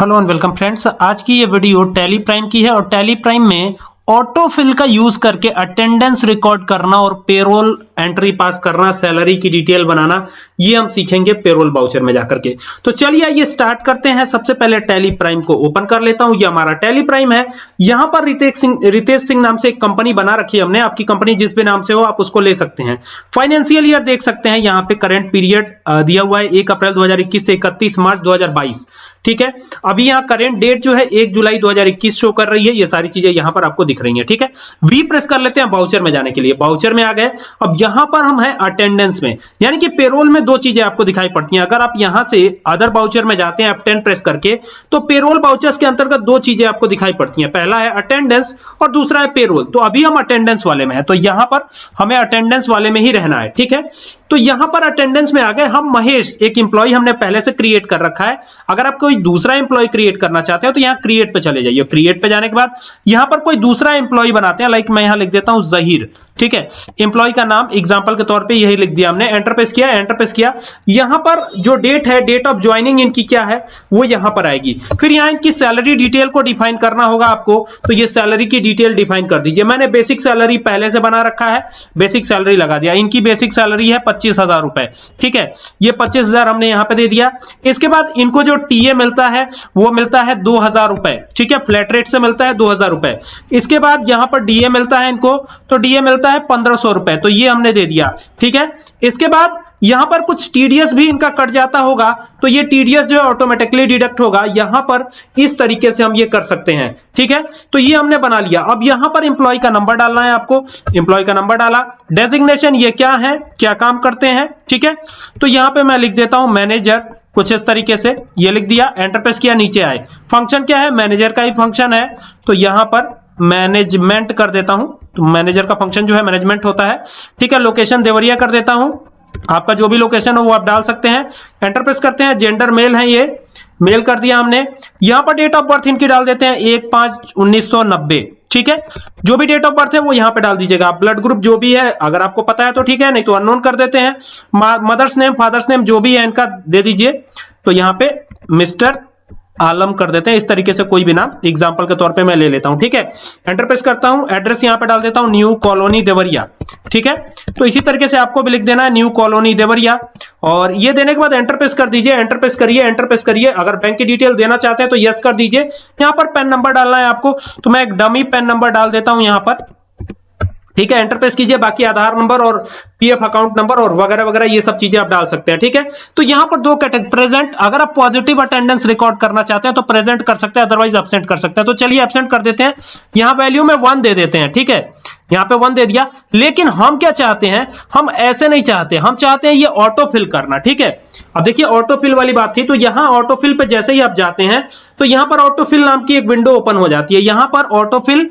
Hello and welcome friends, आज की ये वीडियो टेली प्राइम की है और टेली प्राइम में ऑटो फिल का यूज़ करके अटेंडेंस रिकॉर्ड करना और पेरोल एंट्री पास करना सैलरी की डिटेल बनाना, ये हम सीखेंगे पेरोल बाउचर में जाकर के। तो चलिए आइए स्टार्ट करते हैं। सबसे पहले टैली प्राइम को ओपन कर लेता हूँ। ये हमारा टैली प्राइम है। यहाँ पर रितेश सिंह रितेश सिंह नाम से एक कंपनी बना रखी है हमने। आपकी कंपनी जिस भी नाम से हो, आप उसको ले सकते हैं। फाइनेंशियल ईयर देख सकते हैं। यहाँ पे करेंट पीरियड दिया हुआ है। एक अप्रैल दो से इकतीस मार्च दो हज़ार बाईस। ठीक है? अभी यहाँ करेंट डेट जो है, एक जुलाई 2021 शो कर रही है। ये सारी चीज़ें यहाँ पर आपको दिख रही हैं, ठीक है? वी प्रेस कर लेते हैं बाउचर में जाने के लिए। बाउचर में आ गए। अब यहाँ पर हम हैं अटेंडेंस में। यानी कि पेरोल में दो चीज़ें आपको दिखाई पड़ती हैं। अगर आप यहाँ से अदर बाउचर में जाते हैं F10 प्रेस करके तो पेरोल बाउचर्स के अंतर्गत दो चीज़ें आपको दिखाई पड़ती हैं। पहला है अटेंडेंस और दूसरा है पेरोल तो अभी हम अटेंडेंस वाले में है। तो यहाँ पर हमें अटेंडेंस वाले में ही रहना है, ठीक है? तो यहाँ पर अटेंडेंस में आ गए हम महेश, एक इंप्लॉय हमने पहले से क्रिएट कर रखा है। अगर आप कोई दूसरा इंप्लॉय क्रिएट करना चाहते हो तो यहाँ क्रिएट पे चले जाइए। क्रिएट पे जाने के बाद यहाँ पर कोई दूसरा इंप्लॉय बनाते हैं लाइक मैं यहाँ लिख देता हूँ जहीर ठीक है? इंप्लॉय का नाम एग्ज़ाम्पल के तौर पर यही लिख दिया हमने। एंटर प्रेस किया एंटर प्रेस किया। यहाँ पर जो डेट है डेट ऑफ़ ज्वाइनिंग इनकी क्या है, वो यहाँ पर आएगी। फिर यहाँ इनकी सैलरी डिटेल को डिफाइन करना होगा आपको तो ये सैलरी की डिटेल डिफाइन कर दीजिए। मैंने बेसिक सैलरी पहले से बना रखा है बेसिक सैलरी लगा दिया। इनकी बेसिक सैलरी है पच्चीस हज़ार रुपए। ठीक है? ये पच्चीस हज़ार हमने यहाँ पे दे दिया। इसके बाद इनको जो टीए मिलता है, वो मिलता है दो हज़ार रुपए। ठीक है? फ्लैट रेट से मिलता है दो हज़ार रुपए। इसके बाद यहाँ पर डीए मिलता है इनको तो डीए मिलता है पंद्रह सौ रुपए। तो ये हमने दे दिया। ठीक है? इसके बाद यहाँ पर कुछ टीडीएस भी इनका कट जाता होगा तो ये टीडीएस जो है ऑटोमेटिकली डिडक्ट होगा। यहाँ पर इस तरीके से हम ये कर सकते हैं, ठीक है? तो ये हमने बना लिया। अब यहाँ पर इंप्लॉय का नंबर डालना है आपको। इंप्लॉय का नंबर डाला। डेजिग्नेशन ये क्या है? क्या काम करते हैं? ठीक है? तो यहाँ पे मैं लिख देता हूँ मैनेजर कुछ इस तरीके से। ये लिख दिया एंटरप्रेस किया, नीचे आए। फ़ंक्शन क्या है? मैनेजर का ही फ़ंक्शन है। तो यहाँ पर मैनेजमेंट कर देता हूँ। तो मैनेजर का फ़ंक्शन जो है मैनेजमेंट होता है। ठीक है? लोकेशन देवरिया कर देता हूँ। आपका जो भी लोकेशन हो, वो आप डाल सकते हैं। एंटर प्रेस करते हैं। जेंडर मेल है ये। मेल कर दिया हमने। यहाँ पर डेट ऑफ़ बर्थ इनकी डाल देते हैं। एक पाँच उन्नीस सौ नब्बे। ठीक है? जो भी डेट ऑफ़ बर्थ है, वो यहाँ पे डाल दीजिएगा। ब्लड ग्रुप जो भी है, अगर आपको पता है तो ठीक है, नहीं तो अननोन कर देते हैं। मदर्स नेम फादर्स नेम जो भी है, इनका दे दीजिए। तो यहाँ पे मिस्टर आलम कर देते हैं, इस तरीके से कोई भी नाम एग्ज़ाम्पल के तौर पे मैं ले लेता हूँ, ठीक है? एंटरप्रेस करता हूँ एड्रेस यहाँ पे डाल देता हूँ न्यू कॉलोनी देवरिया, ठीक है? तो इसी तरीके से आपको भी लिख देना है न्यू कॉलोनी देवरिया, और ये देने के बाद एंटरप्रेस कर दीजिए एंटरप्रेस करिए एंटरप्रेस करिए, अगर बैंक की डिटेल देना चाहते हैं तो यस कर दीजिए। यहाँ पर पेन नंबर डालना है आपको तो मैं एक डमी पेन नंबर डाल देता हूँ यहाँ पर। ठीक है एंटर प्रेस कीजिए, बाकी आधार नंबर और पीएफ अकाउंट नंबर और वगैरह वगैरह, ये सब चीज़ें आप डाल सकते हैं, ठीक है? तो यहाँ पर दो कैटेगरी प्रेजेंट अगर आप पॉजिटिव अटेंडेंस रिकॉर्ड करना चाहते हैं तो प्रेजेंट कर सकते हैं अदरवाइज़ एबसेंट कर सकते हैं। तो चलिए एबसेंट कर देते हैं। यहाँ वैल्यू में वन दे देते हैं, ठीक है? यहाँ पे वन दे दिया। लेकिन हम क्या चाहते हैं? हम ऐसे नहीं चाहते। हम चाहते हैं ये ऑटो फिल करना, ठीक है? अब देखिए ऑटो फिल वाली बात थी तो यहाँ ऑटो फिल पे जैसे ही आप जाते हैं तो यहाँ पर ऑटो फिल नाम की एक विंडो ओपन हो जाती है। यहाँ पर ऑटो फिल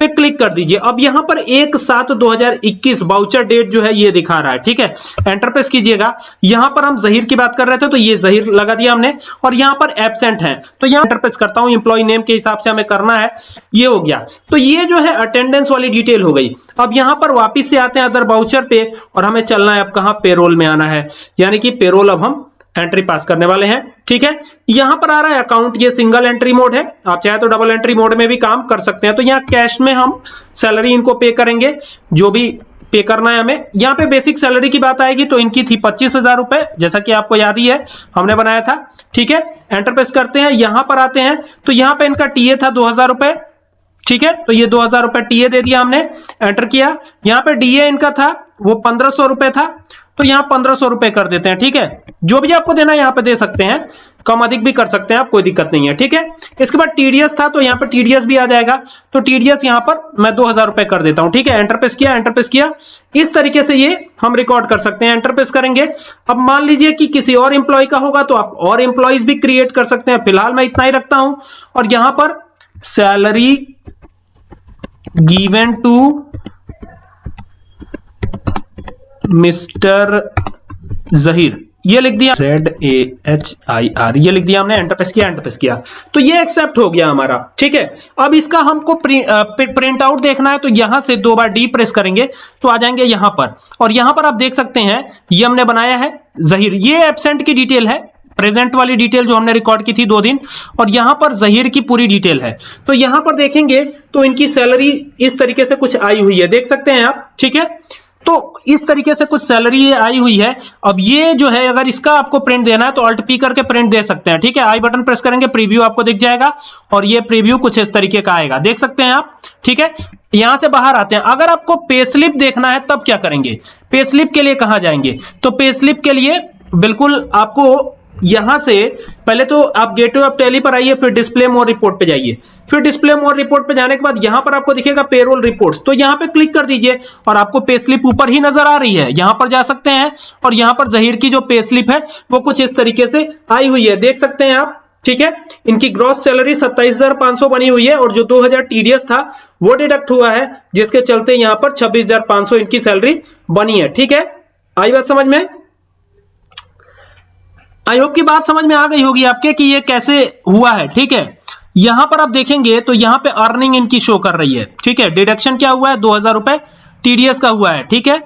पे क्लिक कर दीजिए। अब यहाँ पर एक सात 2021 बाउचर डेट जो है ये दिखा रहा है, ठीक है? एंटर प्रेस कीजिएगा। यहाँ पर हम जहीर की बात कर रहे थे तो ये जहीर लगा दिया हमने, और यहाँ पर एबसेंट है। तो यहाँ एंटर प्रेस करता हूँ इंप्लॉय नेम के हिसाब से हमें करना है। ये हो गया। तो ये जो है अटेंडेंस वाली डिटेल हो गई। अब यहाँ पर वापिस से आते हैं अदर बाउचर पे, और हमें चलना है, अब कहाँ पेरोल में आना है? यानी कि पेरोल अब हम एंट्री पास करने वाले हैं, ठीक है? यहाँ पर आ रहा है अकाउंट, ये सिंगल एंट्री मोड है, आप चाहे तो डबल एंट्री मोड में भी काम कर सकते हैं। तो यहाँ कैश में हम सैलरी इनको पे करेंगे, जो भी पे करना है हमें। यहाँ पे बेसिक सैलरी की बात आएगी तो इनकी थी पच्चीस हज़ार रुपए, जैसा कि आपको याद ही है, हमने बनाया था, ठीक है? एंटर प्रेस करते हैं, यहाँ पर आते हैं तो यहाँ पे इनका टीए था दो हज़ार रुपए, ठीक है? तो ये दो हज़ार रुपए टीए दे दिया हमने, एंटर किया। यहाँ पे डीए इनका था, वो पंद्रह सौ रुपए था तो यहाँ पंद्रह सौ रुपए कर देते हैं, ठीक है? जो भी आपको देना है यहाँ पे दे सकते हैं। कम अधिक भी कर सकते हैं आप, कोई दिक्कत नहीं है, ठीक है? इसके बाद टीडीएस था तो यहाँ पर टीडीएस भी आ जाएगा। तो टीडीएस यहाँ पर मैं दो हज़ार रुपए कर देता हूँ, ठीक है? एंटर प्रेस किया एंटर प्रेस किया। इस तरीके से ये हम रिकॉर्ड कर सकते हैं एंटर प्रेस करेंगे। अब मान लीजिए कि किसी और इंप्लॉय का होगा तो आप और इंप्लॉयज भी क्रिएट कर सकते हैं। फ़िलहाल मैं इतना ही रखता हूँ। और यहाँ पर salary given to mister Zaheer ये लिख दिया Z A H I R ये लिख दिया हमने एंटर प्रेस किया एंटर प्रेस किया। तो ये एक्सेप्ट हो गया हमारा, ठीक है? अब इसका हमको प्रिंट आउट देखना है तो यहाँ से दो बार डी प्रेस करेंगे तो आ जाएँगे यहाँ पर। और यहाँ पर आप देख सकते हैं, ये हमने बनाया है, जहीर। ये एबसेंट की डिटेल है प्रेजेंट वाली डिटेल जो हमने रिकॉर्ड की थी दो दिन, और यहाँ पर जहीर की पूरी डिटेल है। तो यहाँ पर देखेंगे तो इनकी सैलरी इस तरीके से कुछ आई हुई है। देख सकते हैं आप, ठीक है? तो इस तरीके से कुछ सैलरी आई हुई है। अब ये जो है, अगर इसका आपको प्रिंट देना है तो अल्ट पी करके प्रिंट दे सकते हैं, ठीक है? आई बटन प्रेस करेंगे प्रीव्यू आपको दिख जाएगा, और ये प्रीव्यू कुछ इस तरीके का आएगा। देख सकते हैं आप, ठीक है? यहाँ से बाहर आते हैं। अगर आपको पे स्लिप देखना है, तब क्या करेंगे? पे स्लिप के लिए कहाँ जाएँगे? तो पे स्लिप के लिए बिल्कुल आपको यहाँ से पहले तो आप गेटवे ऑफ़ टैली पर आइए फिर डिस्प्ले मोर रिपोर्ट पे जाइए। फिर डिस्प्ले मोर रिपोर्ट पे जाने के बाद यहाँ पर आपको दिखेगा पेरोल रिपोर्ट्स। तो यहाँ पे क्लिक कर दीजिए और आपको पे स्लिप ऊपर ही नज़र आ रही है। यहाँ पर जा सकते हैं और यहाँ पर जहीर की जो पे स्लिप है वो कुछ इस तरीके से आई हुई है। देख सकते हैं आप ठीक है? इनकी ग्रॉस सैलरी 27,500 बनी हुई है और जो 2000 टीडीएस था वो डिडक्ट हुआ है जिसके चलते यहाँ पर 26,500 इनकी सैलरी बनी है। ठीक है? आई बात समझ में? आई होप की बात समझ में आ गई होगी आपके कि ये कैसे हुआ है, ठीक है? यहाँ पर आप देखेंगे तो यहाँ पे अर्निंग इनकी शो कर रही है, ठीक है? डिडक्शन क्या हुआ है? दो हज़ार रुपए टीडीएस का हुआ है, ठीक है?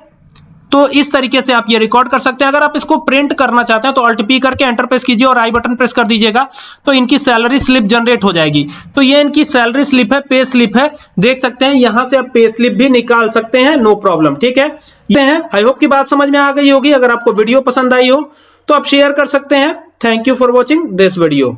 तो इस तरीके से आप ये रिकॉर्ड कर सकते हैं। अगर आप इसको प्रिंट करना चाहते हैं तो अल्ट पी करके एंटर प्रेस कीजिए और आई बटन प्रेस कर दीजिएगा तो इनकी सैलरी स्लिप जनरेट हो जाएगी। तो ये इनकी सैलरी स्लिप है पे स्लिप है। देख सकते हैं, यहाँ से आप पे स्लिप भी निकाल सकते हैं नो प्रॉब्लम ठीक है? ये है। आई होप की बात समझ में आ गई होगी। अगर आपको वीडियो पसंद आई हो तो आप शेयर कर सकते हैं। Thank you for watching this video